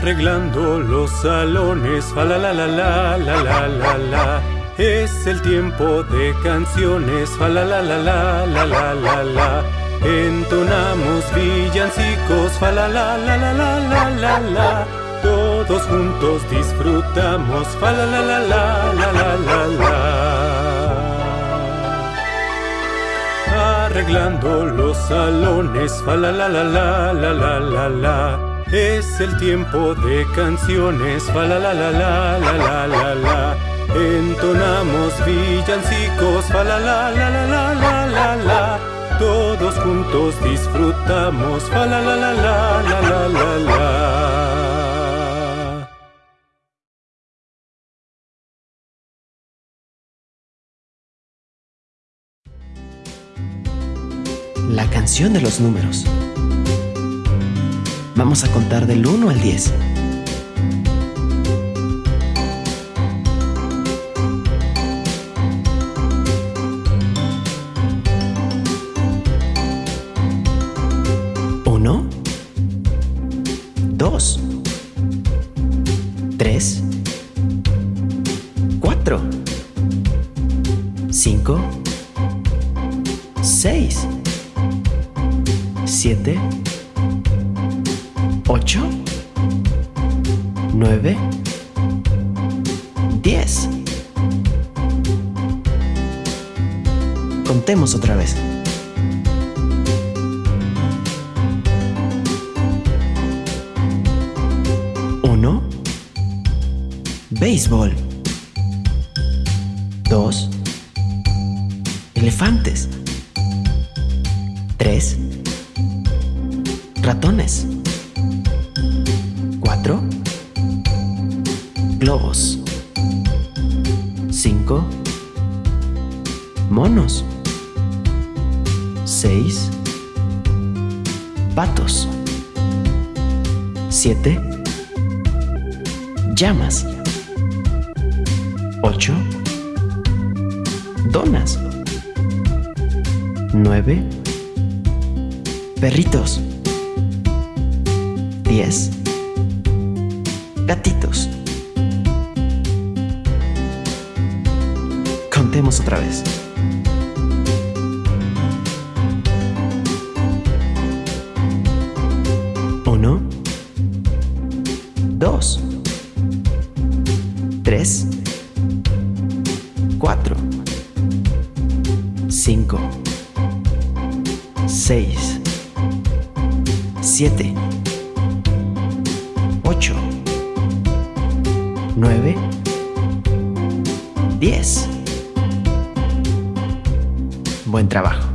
Arreglando los salones, fa la la la la la la la la. Es el tiempo de canciones, fa la la la la la la la la. Entonamos villancicos, fa la la la la la la la la. Todos juntos disfrutamos, fa la la la la la la la la. Arreglando los salones, fa la la la la la la la la. Es el tiempo de canciones, fa la la la la la la la la. Entonamos villancicos, fa la la la la la la la la. Todos juntos disfrutamos, fa la la la la la la la la. La canción de los números. Vamos a contar del 1 al 10. Uno, dos, tres, cuatro, cinco, seis, siete, ocho, nueve, diez. Contemos otra vez. Uno, béisbol. Dos, elefantes. Tres, ratones. globos. 5. Monos. 6. Patos. 7. Llamas. 8. Donas. 9. Perritos. 10. Gatito. Contemos otra vez. Uno, dos, tres, cuatro, cinco, seis, siete, ocho, nueve, diez. Buen trabajo.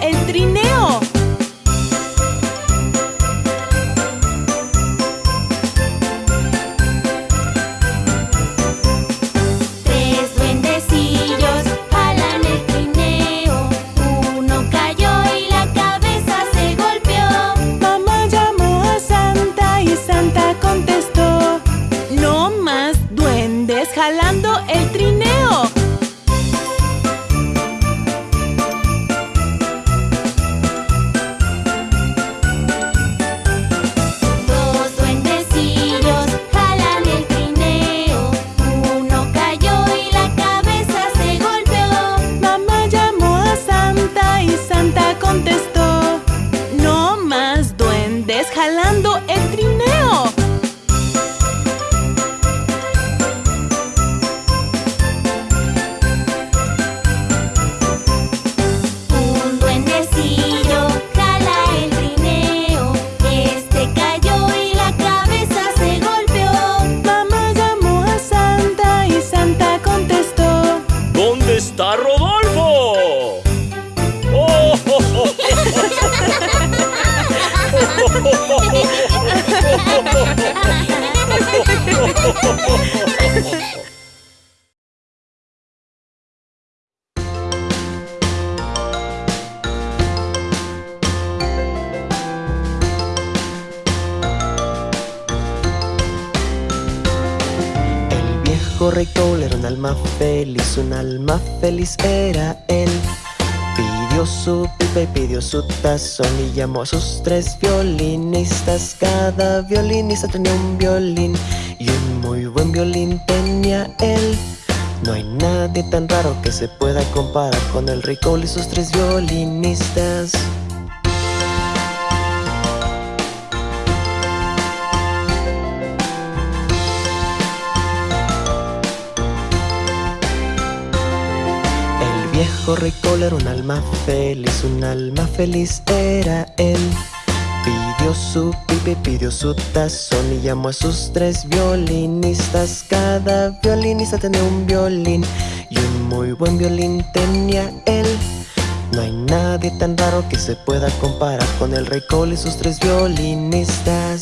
El trineo. Tres duendecillos jalan el trineo. Uno cayó y la cabeza se golpeó. Mamá llamó a Santa y Santa contestó: No más duendes jalando el trineo. Rey Cole era un alma feliz, un alma feliz era él. Pidió su pipa y pidió su tazón y llamó a sus tres violinistas. Cada violinista tenía un violín y un muy buen violín tenía él. No hay nadie tan raro que se pueda comparar con el Cole y sus tres violinistas. Rey Cole era un alma feliz, un alma feliz era él. Pidió su pipa y pidió su tazón y llamó a sus tres violinistas. Cada violinista tenía un violín y un muy buen violín tenía él. No hay nadie tan raro que se pueda comparar con el rey Cole y sus tres violinistas.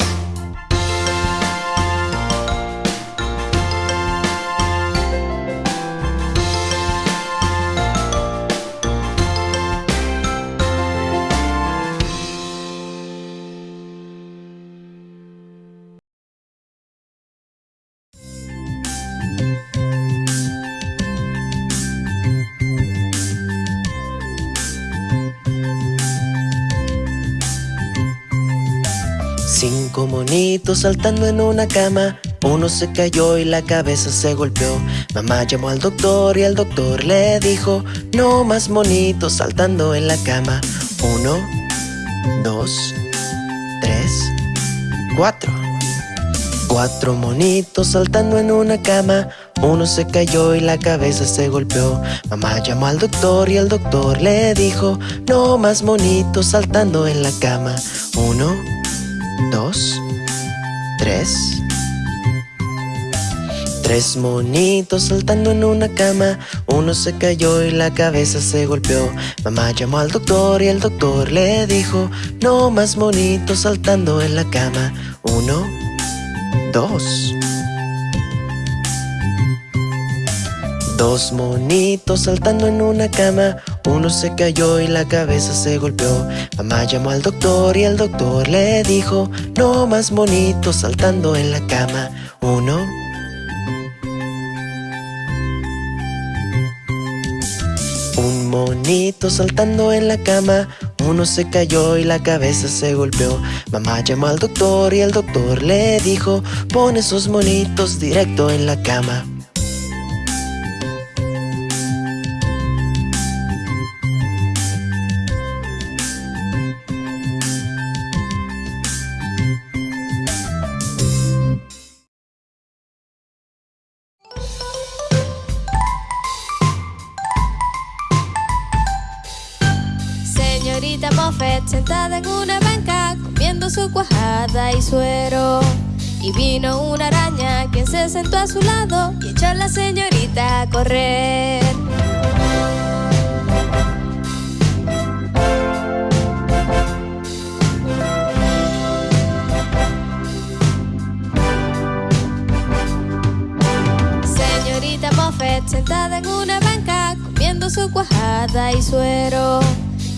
Cinco monitos saltando en una cama. Uno se cayó y la cabeza se golpeó. Mamá llamó al doctor y el doctor le dijo: No más monitos saltando en la cama. Uno, dos, tres, cuatro. Cuatro monitos saltando en una cama. Uno se cayó y la cabeza se golpeó. Mamá llamó al doctor y el doctor le dijo: No más monitos saltando en la cama. Uno, dos, tres. Tres monitos saltando en una cama. Uno se cayó y la cabeza se golpeó. Mamá llamó al doctor y el doctor le dijo: No más monitos saltando en la cama. Uno, dos. Dos monitos saltando en una cama. Uno se cayó y la cabeza se golpeó. Mamá llamó al doctor y el doctor le dijo: No más monitos saltando en la cama. Uno. Un monito saltando en la cama. Uno se cayó y la cabeza se golpeó. Mamá llamó al doctor y el doctor le dijo: Pon esos monitos directo en la cama. Moffett sentada en una banca comiendo su cuajada y suero. Y vino una araña quien se sentó a su lado y echó a la señorita a correr. Señorita Moffett sentada en una banca comiendo su cuajada y suero.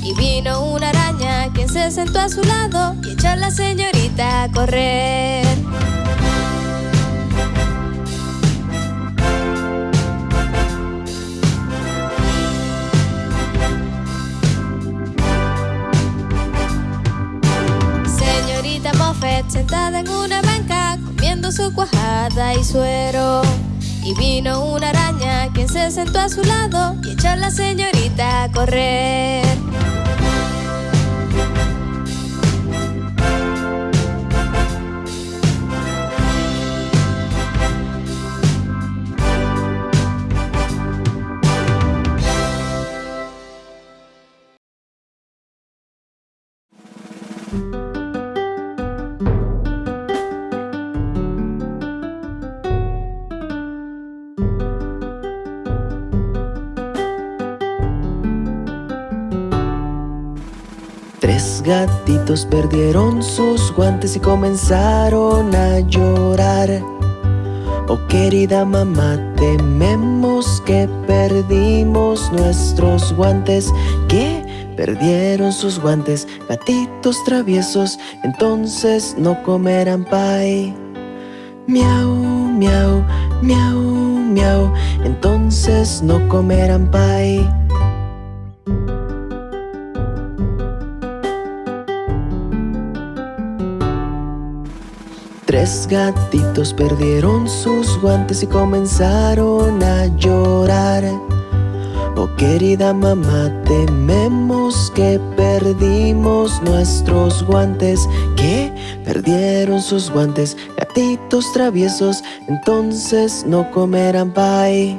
Y vino una araña quien se sentó a su lado y echó a la señorita a correr. Señorita Moffett sentada en una banca comiendo su cuajada y suero. Y vino una araña quien se sentó a su lado y echó a la señorita a correr. Gatitos perdieron sus guantes y comenzaron a llorar. Oh querida mamá, tememos que perdimos nuestros guantes. Que perdieron sus guantes, gatitos traviesos, entonces no comerán pie. Miau, miau, miau, miau, entonces no comerán pie. Gatitos perdieron sus guantes y comenzaron a llorar. Oh querida mamá, tememos que perdimos nuestros guantes, que perdieron sus guantes, gatitos traviesos, entonces no comerán pie.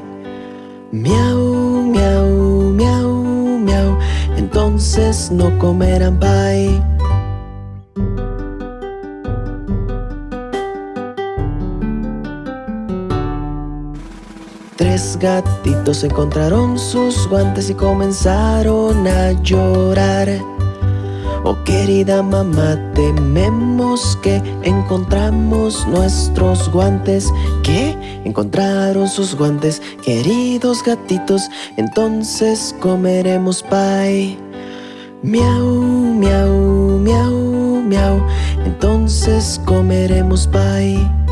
Miau, miau, miau, miau, entonces no comerán pie. Tres gatitos encontraron sus guantes y comenzaron a llorar. Oh querida mamá, tememos que encontramos nuestros guantes. Que encontraron sus guantes, queridos gatitos, entonces comeremos pie. Miau, miau, miau, miau, entonces comeremos pie.